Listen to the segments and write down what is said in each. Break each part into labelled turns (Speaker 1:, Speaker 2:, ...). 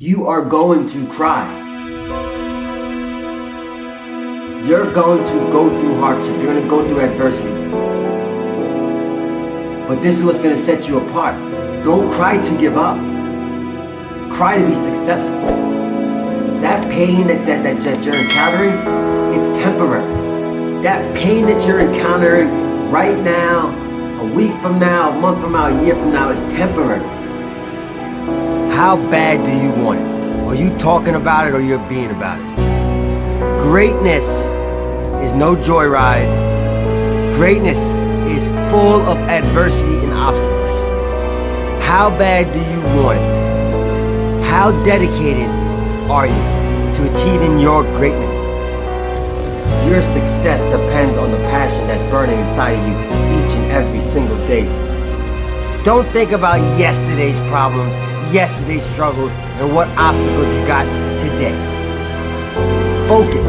Speaker 1: You are going to cry. You're going to go through hardship. You're going to go through adversity. But this is what's going to set you apart. Don't cry to give up. Cry to be successful. That pain that, that, that, that you're encountering, it's temporary. That pain that you're encountering right now, a week from now, a month from now, a year from now is temporary. How bad do you want it? Are you talking about it or you're being about it? Greatness is no joyride. Greatness is full of adversity and obstacles. How bad do you want it? How dedicated are you to achieving your greatness? Your success depends on the passion that's burning inside of you each and every single day. Don't think about yesterday's problems yesterday's struggles and what obstacles you got today. Focus.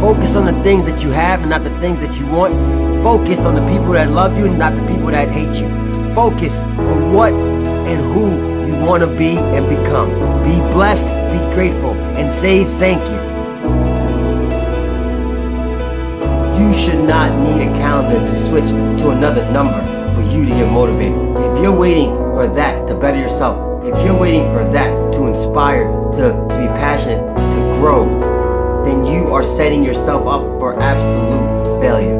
Speaker 1: Focus on the things that you have and not the things that you want. Focus on the people that love you and not the people that hate you. Focus on what and who you want to be and become. Be blessed, be grateful, and say thank you. You should not need a calendar to switch to another number for you to get motivated. If you're waiting for that to better yourself, if you're waiting for that to inspire, to be passionate, to grow, then you are setting yourself up for absolute failure.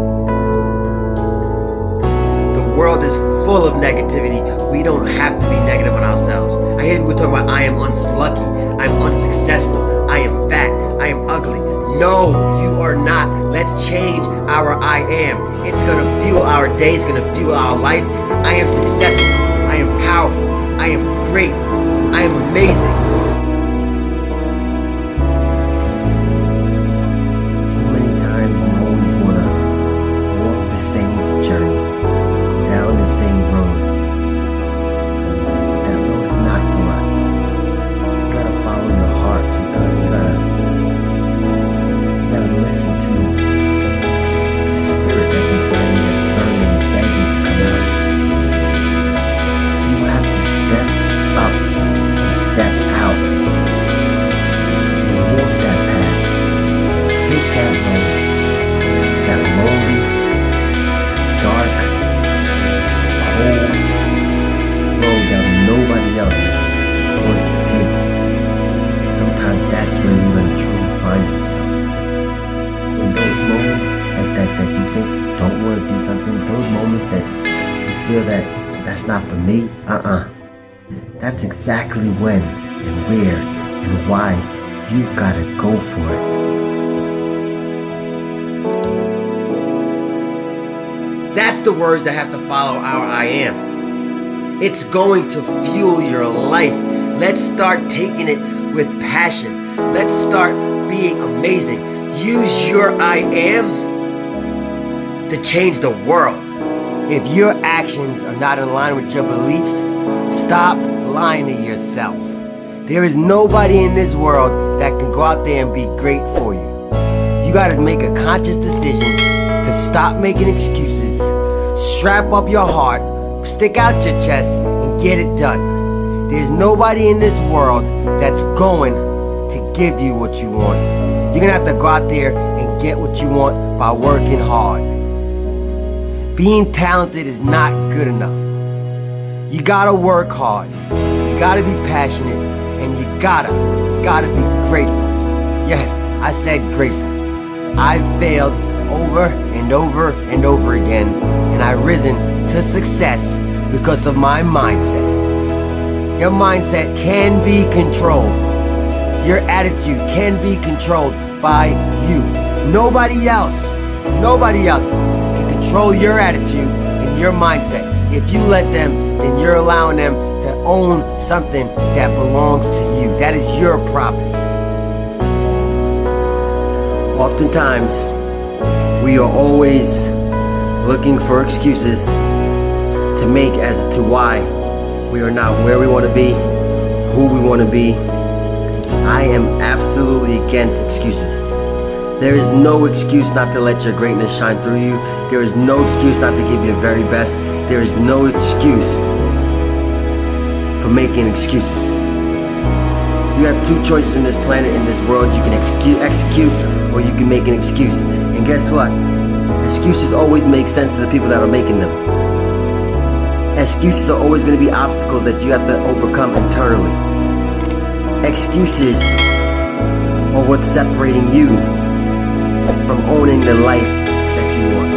Speaker 1: The world is full of negativity. We don't have to be negative on ourselves. I hear people talking about I am unlucky, I'm unsuccessful, I am fat, I am ugly. No, you are not. Let's change our I am. It's gonna fuel our day, it's gonna fuel our life. I am successful, I am powerful, I am great, I am amazing. That that's not for me, uh-uh. That's exactly when and where and why you gotta go for it. That's the words that have to follow our I am. It's going to fuel your life. Let's start taking it with passion. Let's start being amazing. Use your I am to change the world. If your actions are not in line with your beliefs, stop lying to yourself. There is nobody in this world that can go out there and be great for you. You gotta make a conscious decision to stop making excuses, strap up your heart, stick out your chest, and get it done. There's nobody in this world that's going to give you what you want. You're gonna have to go out there and get what you want by working hard. Being talented is not good enough. You gotta work hard. You gotta be passionate, and you gotta, gotta be grateful. Yes, I said grateful. I've failed over and over and over again, and I've risen to success because of my mindset. Your mindset can be controlled. Your attitude can be controlled by you. Nobody else, nobody else control your attitude and your mindset. If you let them, then you're allowing them to own something that belongs to you. That is your property. Oftentimes, we are always looking for excuses to make as to why we are not where we want to be, who we want to be. I am absolutely against excuses. There is no excuse not to let your greatness shine through you. There is no excuse not to give your very best. There is no excuse for making excuses. You have two choices in this planet, in this world. You can execute, execute or you can make an excuse. And guess what? Excuses always make sense to the people that are making them. Excuses are always going to be obstacles that you have to overcome internally. Excuses are what's separating you from owning the life that you want.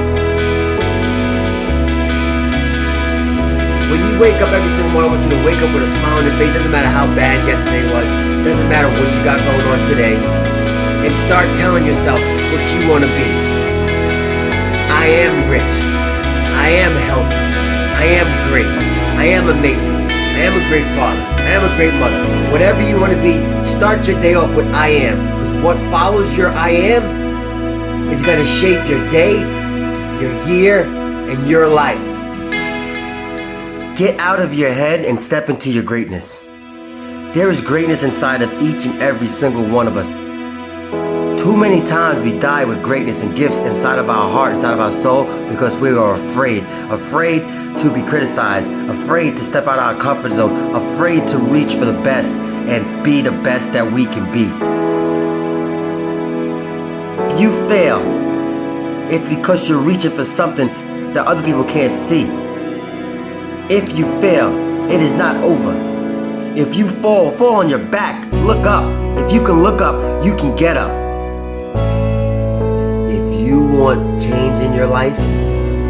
Speaker 1: When you wake up every single morning, I want you to wake up with a smile on your face. Doesn't matter how bad yesterday was. Doesn't matter what you got going on today. And start telling yourself what you want to be. I am rich. I am healthy. I am great. I am amazing. I am a great father. I am a great mother. Whatever you want to be, start your day off with I am. Because what follows your I am is going to shape your day, your year, and your life. Get out of your head and step into your greatness. There is greatness inside of each and every single one of us. Too many times we die with greatness and gifts inside of our heart, inside of our soul, because we are afraid. Afraid to be criticized, afraid to step out of our comfort zone, afraid to reach for the best and be the best that we can be. You fail, it's because you're reaching for something that other people can't see. If you fail, it is not over. If you fall, fall on your back. Look up. If you can look up, you can get up. If you want change in your life,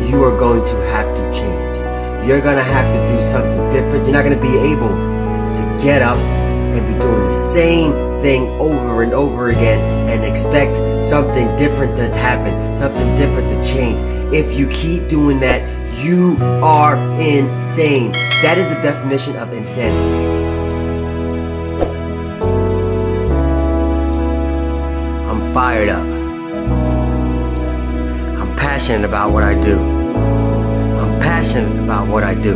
Speaker 1: you are going to have to change. You're going to have to do something different. You're not going to be able to get up and be doing the same thing over and over again and expect something different to happen, something different to change. If you keep doing that, you are insane. That is the definition of insanity. I'm fired up. I'm passionate about what I do. I'm passionate about what I do.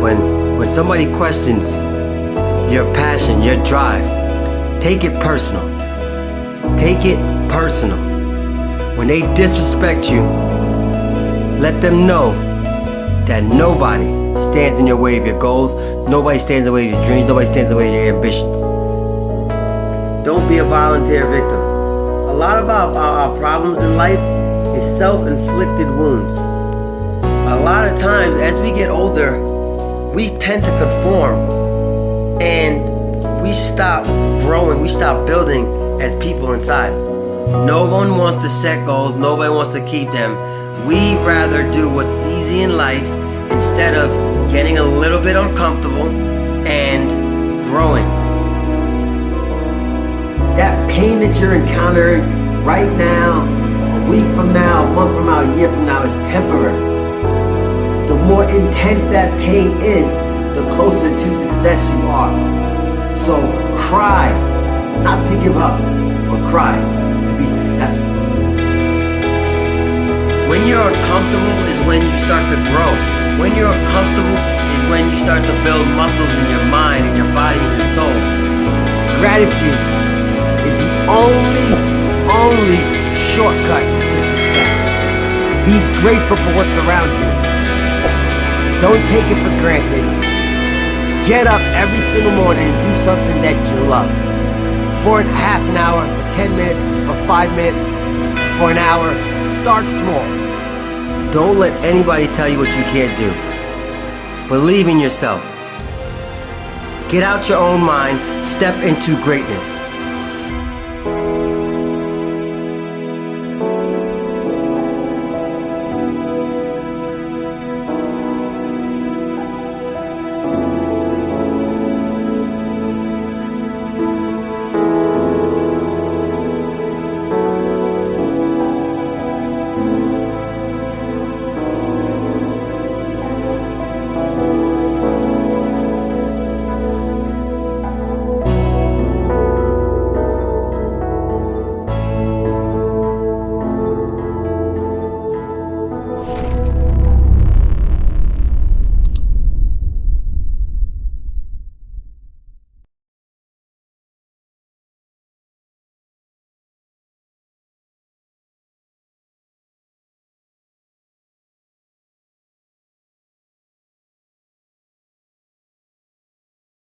Speaker 1: When when somebody questions your passion, your drive, take it personal. Take it personal. When they disrespect you, let them know that nobody stands in your way of your goals, nobody stands in the way of your dreams, nobody stands in the way of your ambitions. Don't be a volunteer victim. A lot of our, our, problems in life is self-inflicted wounds. A lot of times as we get older, we tend to conform and we stop growing, we stop building as people inside. No one wants to set goals, nobody wants to keep them. We rather do what's easy in life instead of getting a little bit uncomfortable and growing. That pain that you're encountering right now, a week from now, a month from now, a year from now is temporary. The more intense that pain is, the closer to success you are. So cry, not to give up, but cry to be successful. When you're uncomfortable is when you start to grow. When you're uncomfortable is when you start to build muscles in your mind, in your body, in your soul. Gratitude is the only, only shortcut to success. Be grateful for what's around you. Don't take it for granted. Get up every single morning and do something that you love. For a half an hour, for 10 minutes, for five minutes, for an hour, start small. Don't let anybody tell you what you can't do. Believe in yourself. Get out your own mind, step into greatness.